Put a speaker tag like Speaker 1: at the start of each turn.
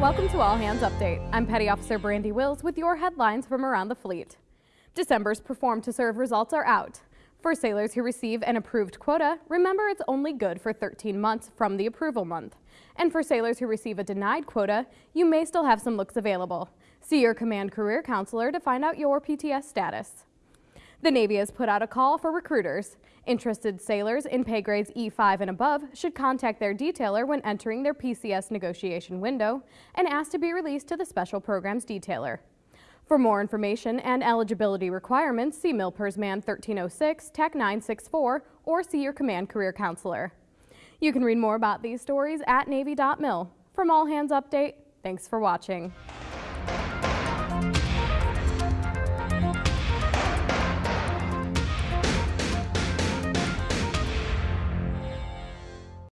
Speaker 1: Welcome to All Hands Update. I'm Petty Officer Brandy Wills with your headlines from around the fleet. December's Perform to Serve results are out. For sailors who receive an approved quota, remember it's only good for 13 months from the approval month. And for sailors who receive a denied quota, you may still have some looks available. See your command career counselor to find out your PTS status. The Navy has put out a call for recruiters. Interested sailors in pay grades E5 and above should contact their detailer when entering their PCS negotiation window and ask to be released to the Special Programs Detailer. For more information and eligibility requirements, see MILPERS Man 1306, TAC 964, or see your command career counselor. You can read more about these stories at Navy.mil. From All Hands Update, thanks for watching.